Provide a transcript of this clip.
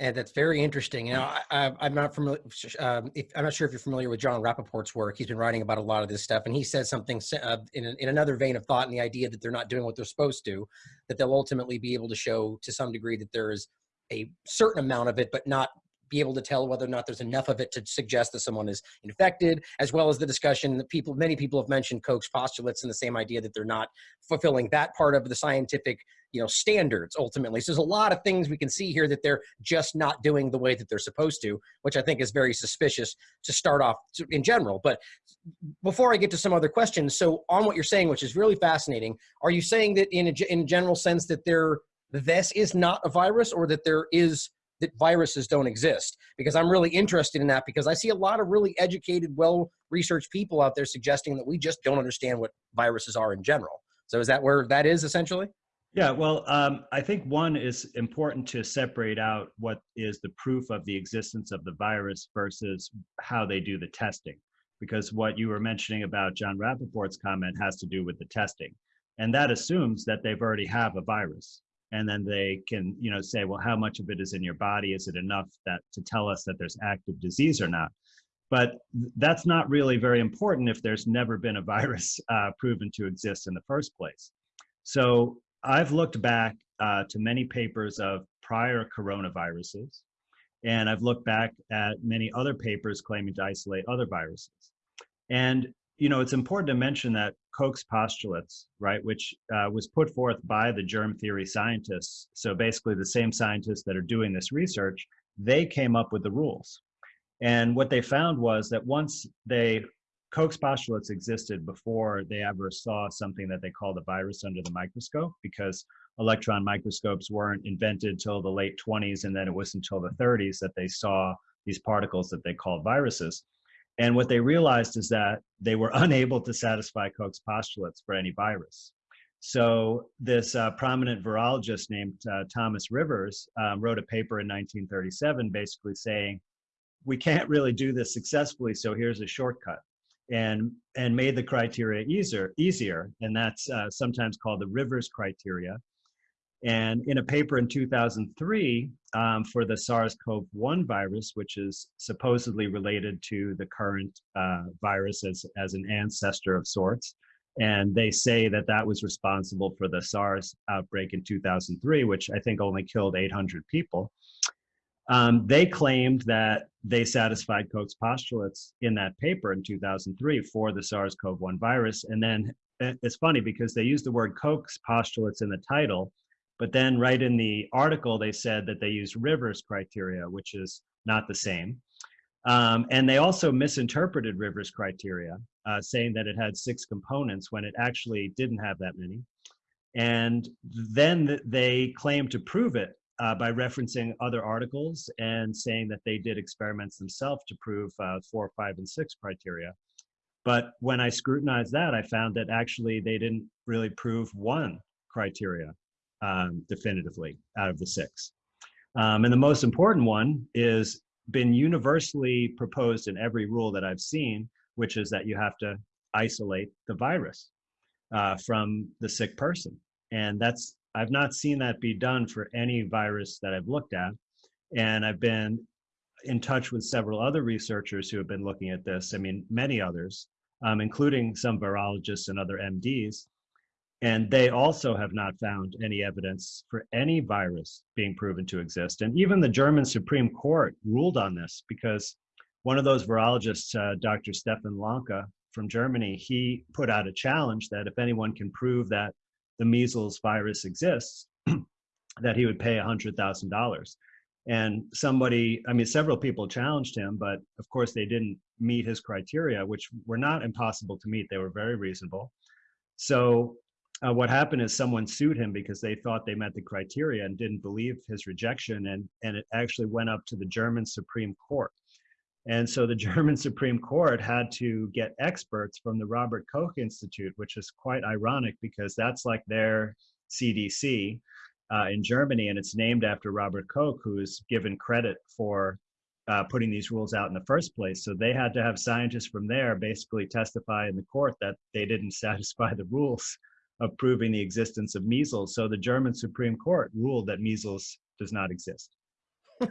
And that's very interesting. You know, I, am not familiar. Um, if, I'm not sure if you're familiar with Jon Rappoport's work. He's been writing about a lot of this stuff, and he says something uh, in, in another vein of thought, and the idea that they're not doing what they're supposed to, that they'll ultimately be able to show to some degree that there is a certain amount of it, but not be able to tell whether or not there's enough of it to suggest that someone is infected, as well as the discussion that people, many people have mentioned Koch's postulates and the same idea that they're not fulfilling that part of the scientific you know standards ultimately. So there's a lot of things we can see here that they're just not doing the way that they're supposed to which i think is very suspicious to start off in general. But before i get to some other questions so on what you're saying which is really fascinating are you saying that in a, in a general sense that there this is not a virus or that there is that viruses don't exist because I'm really interested in that because I see a lot of really educated, well researched people out there suggesting that we just don't understand what viruses are in general. So is that where that is essentially? Yeah, well, um, I think one is important to separate out what is the proof of the existence of the virus versus how they do the testing. Because what you were mentioning about Jon Rappoport's comment has to do with the testing. And that assumes that they've already have a virus and then they can you know say well how much of it is in your body? Is it enough that to tell us that there's active disease or not? But that's not really very important if there's never been a virus uh, proven to exist in the first place. So i've looked back uh, to many papers of prior coronaviruses and i've looked back at many other papers claiming to isolate other viruses. And you know, it's important to mention that Koch's postulates, right, which uh, was put forth by the germ theory scientists, so basically the same scientists that are doing this research, they came up with the rules. And what they found was that once they, Koch's postulates existed before they ever saw something that they called a virus under the microscope, because electron microscopes weren't invented till the late 20s, and then it was until the 30s that they saw these particles that they called viruses. And what they realized is that they were unable to satisfy Koch's postulates for any virus. So this uh, prominent virologist named uh, Thomas Rivers um, wrote a paper in 1937 basically saying, we can't really do this successfully, so here's a shortcut. And, and made the criteria easier, easier and that's uh, sometimes called the Rivers criteria. And in a paper in 2003 um, for the SARS-CoV-1 virus, which is supposedly related to the current uh, virus as, as an ancestor of sorts, and they say that that was responsible for the SARS outbreak in 2003, which I think only killed 800 people. Um, they claimed that they satisfied Koch's postulates in that paper in 2003 for the SARS-CoV-1 virus. And then eh, it's funny because they used the word Koch's postulates in the title, but then right in the article, they said that they used Rivers criteria, which is not the same. Um, and they also misinterpreted Rivers criteria, uh, saying that it had six components when it actually didn't have that many. And then they claimed to prove it uh, by referencing other articles and saying that they did experiments themselves to prove uh, four, five, and six criteria. But when I scrutinized that, I found that actually they didn't really prove one criteria um, definitively out of the six. Um, and the most important one is been universally proposed in every rule that I've seen, which is that you have to isolate the virus uh, from the sick person. And that's, I've not seen that be done for any virus that I've looked at. And I've been in touch with several other researchers who have been looking at this. I mean, many others, um, including some virologists and other MDs. And they also have not found any evidence for any virus being proven to exist. And even the German Supreme Court ruled on this because one of those virologists, uh, Dr. Stefan Lanka from Germany, he put out a challenge that if anyone can prove that the measles virus exists, that he would pay $100,000. And somebody, I mean, several people challenged him, but of course they didn't meet his criteria, which were not impossible to meet. They were very reasonable. So uh, what happened is someone sued him because they thought they met the criteria and didn't believe his rejection and and it actually went up to the german supreme court and so the german supreme court had to get experts from the robert koch institute which is quite ironic because that's like their cdc uh, in germany and it's named after robert koch who's given credit for uh, putting these rules out in the first place. So they had to have scientists from there basically testify in the court that they didn't satisfy the rules of proving the existence of measles. So the German Supreme Court ruled that measles does not exist.